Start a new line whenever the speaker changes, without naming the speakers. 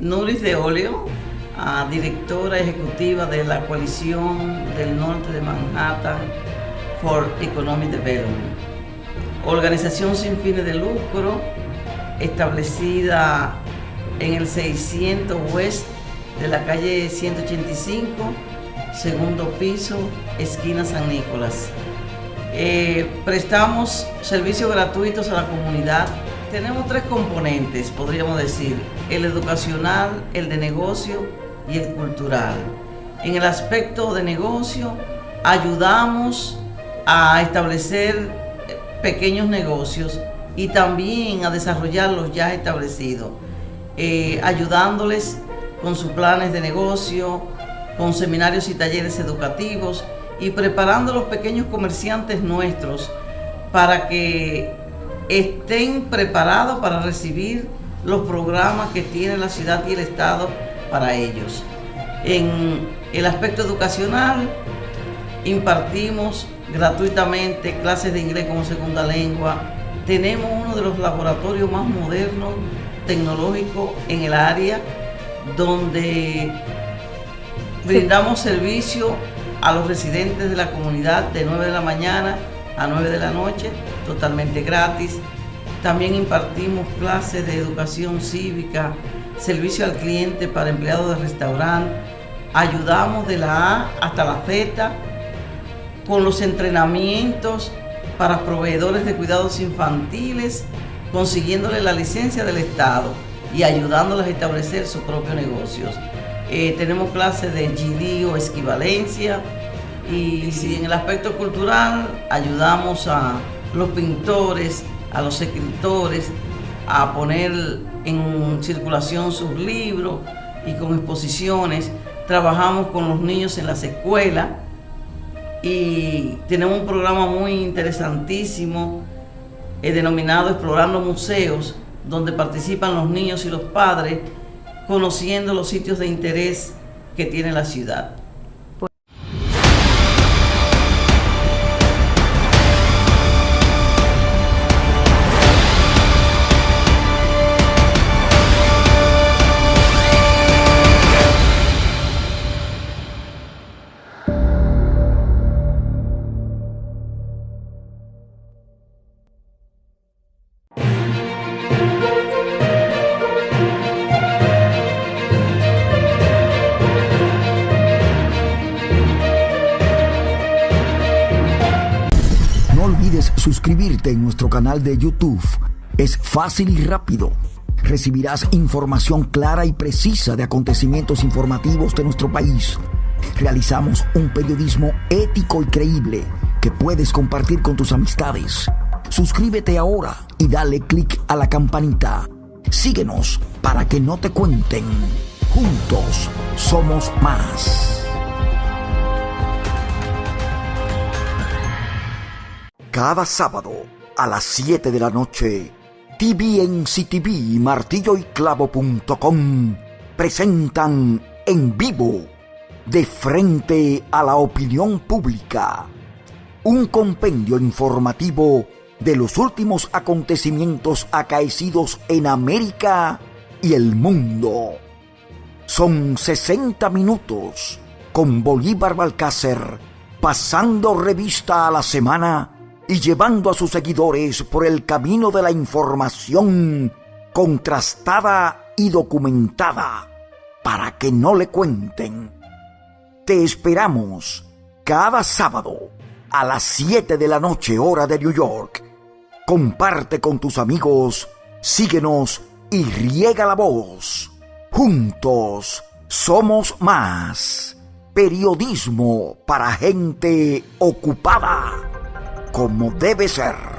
Nuris de Olio, directora ejecutiva de la coalición del norte de Manhattan for Economic Development. Organización sin fines de lucro establecida en el 600 West de la calle 185, segundo piso, esquina San Nicolás. Eh, prestamos servicios gratuitos a la comunidad. Tenemos tres componentes, podríamos decir, el educacional, el de negocio y el cultural. En el aspecto de negocio, ayudamos a establecer pequeños negocios y también a desarrollar los ya establecidos, eh, ayudándoles con sus planes de negocio, con seminarios y talleres educativos y preparando a los pequeños comerciantes nuestros para que estén preparados para recibir los programas que tiene la ciudad y el Estado para ellos. En el aspecto educacional, impartimos gratuitamente clases de inglés como segunda lengua. Tenemos uno de los laboratorios más modernos, tecnológicos en el área, donde brindamos servicio a los residentes de la comunidad de 9 de la mañana a 9 de la noche, totalmente gratis. También impartimos clases de educación cívica, servicio al cliente para empleados de restaurante. Ayudamos de la A hasta la Z con los entrenamientos para proveedores de cuidados infantiles, consiguiéndole la licencia del Estado y ayudándoles a establecer sus propios negocios. Eh, tenemos clases de GD o esquivalencia y si en el aspecto cultural ayudamos a los pintores, a los escritores a poner en circulación sus libros y con exposiciones. Trabajamos con los niños en las escuelas y tenemos un programa muy interesantísimo eh, denominado Explorando Museos, donde participan los niños y los padres conociendo los sitios de interés que tiene la ciudad.
Suscribirte en nuestro canal de YouTube. Es fácil y rápido. Recibirás información clara y precisa de acontecimientos informativos de nuestro país. Realizamos un periodismo ético y creíble que puedes compartir con tus amistades. Suscríbete ahora y dale click a la campanita. Síguenos para que no te cuenten. Juntos somos más. Cada sábado a las 7 de la noche, TVNCTV y martilloyclavo.com presentan en vivo, de frente a la opinión pública, un compendio informativo de los últimos acontecimientos acaecidos en América y el mundo. Son 60 minutos con Bolívar Balcácer pasando revista a la semana y llevando a sus seguidores por el camino de la información contrastada y documentada para que no le cuenten. Te esperamos cada sábado a las 7 de la noche hora de New York. Comparte con tus amigos, síguenos y riega la voz. Juntos somos más. Periodismo para gente ocupada como debe ser.